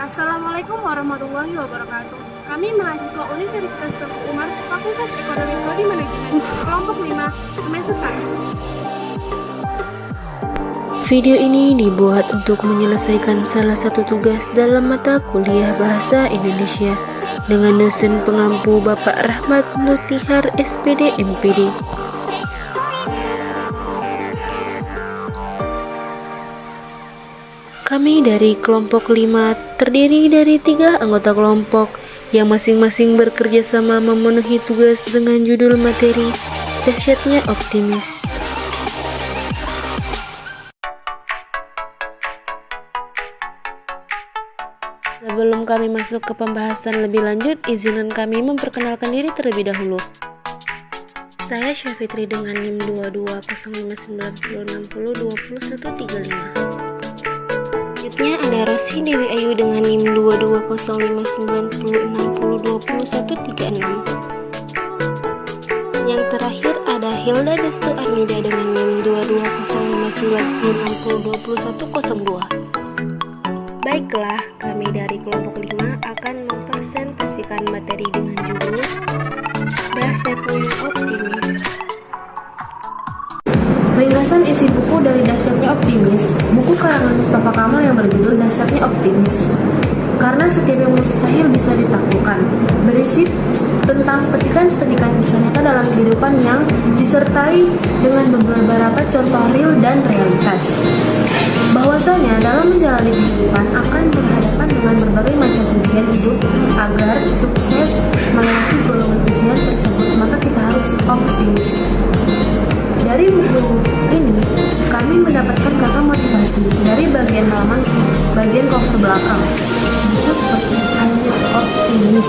Assalamualaikum warahmatullahi wabarakatuh. Kami mahasiswa Universitas Teguh Umar, Fakultas Ekonomi Prodi Manajemen, kelompok 5, semester 1. Video ini dibuat untuk menyelesaikan salah satu tugas dalam mata kuliah Bahasa Indonesia dengan dosen pengampu Bapak Rahmat Lutihar SPD MPD. Kami dari kelompok 5 terdiri dari tiga anggota kelompok yang masing-masing bekerja sama memenuhi tugas dengan judul materi Dahsyatnya Optimis. Sebelum kami masuk ke pembahasan lebih lanjut, izinkan kami memperkenalkan diri terlebih dahulu. Saya Syafitri dengan NIM 220590602135. Selanjutnya ada Rosi Dewi Ayu dengan NIM 2205902136. Yang terakhir ada Hilda Destu Armida dengan NIM 2205902102. Baiklah, kami dari kelompok dari Dahsyatnya Optimis, buku karangan Mustafa Kamal yang berjudul Dahsyatnya Optimis. Karena setiap yang mustahil bisa ditaklukkan, berisi tentang petikan-petikan kisah nyata dalam kehidupan yang disertai dengan beberapa contoh real dan realitas. Bahwasanya dalam menjalani kehidupan akan berhadapan dengan berbagai macam ujian hidup agar sukses melewati golongan ujian tersebut, maka kita harus optimis. Dari buku ini, kami mendapatkan kata motivasi dari bagian halaman bagian cover belakang. Itu seperti hanya optimis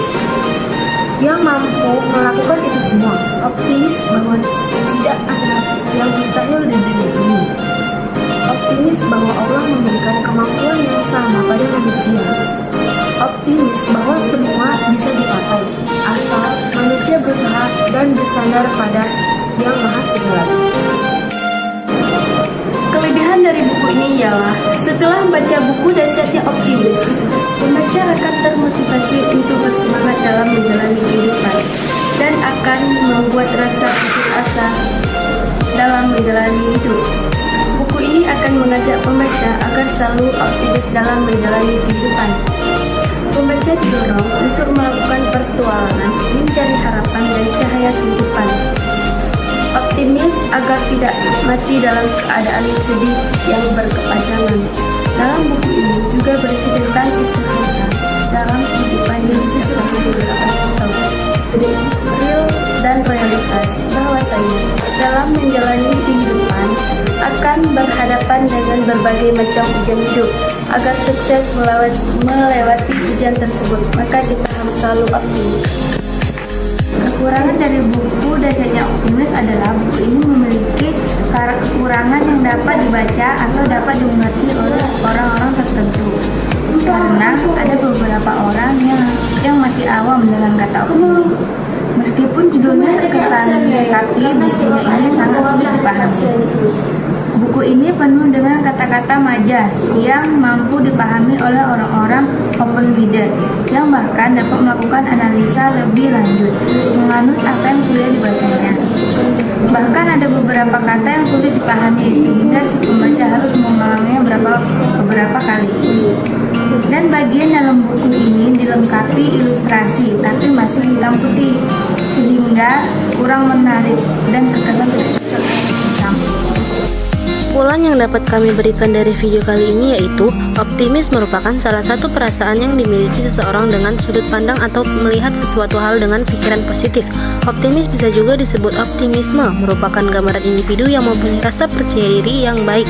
yang mampu melakukan itu semua. Optimis bahwa tidak ada yang mustahil di dunia ini. Optimis bahwa Allah memberikan kemampuan yang sama pada manusia. Optimis bahwa semua bisa dicapai asal manusia berusaha dan bersandar pada ialah setelah membaca buku Dahsyatnya Optimis, pembaca akan termotivasi untuk bersemangat dalam menjalani kehidupan dan akan membuat rasa putus asa dalam menjalani hidup. Buku ini akan mengajak pembaca agar selalu optimis dalam menjalani kehidupan. Pembaca didorong untuk melakukan pertualangan, mencari harapan dan cahaya kehidupan agar tidak mati dalam keadaan sedih yang berkepanjangan. Dalam buku ini juga tentang kisah nyata dalam kehidupan yang disertai beberapa contoh real dan realitas bahwasanya dalam menjalani kehidupan akan berhadapan dengan berbagai macam ujian hidup agar sukses melewati, melewati ujian tersebut maka kita harus selalu optimis Kekurangan dari buku Dahsyatnya Optimis adalah buku ini kekurangan yang dapat dibaca atau dapat dimengerti oleh orang-orang tertentu. Karena ada beberapa orang yang yang masih awam dengan kata optimis. Meskipun judulnya terkesan tapi bukunya ini sangat sulit dipahami. Buku ini penuh dengan kata-kata majas yang mampu dipahami oleh orang-orang open minded yang bahkan dapat melakukan analisa lebih lanjut menganut apa yang sudah dibacanya. Bahkan ada beberapa kata yang sulit dipahami sehingga si pembaca harus mengulanginya beberapa beberapa kali. Dan bagian dalam buku ini dilengkapi ilustrasi tapi masih hitam putih sehingga kurang menarik dan terkesan tidak. Kesimpulan yang dapat kami berikan dari video kali ini yaitu optimis merupakan salah satu perasaan yang dimiliki seseorang dengan sudut pandang atau melihat sesuatu hal dengan pikiran positif. Optimis bisa juga disebut optimisme, merupakan gambaran individu yang mempunyai rasa percaya diri yang baik.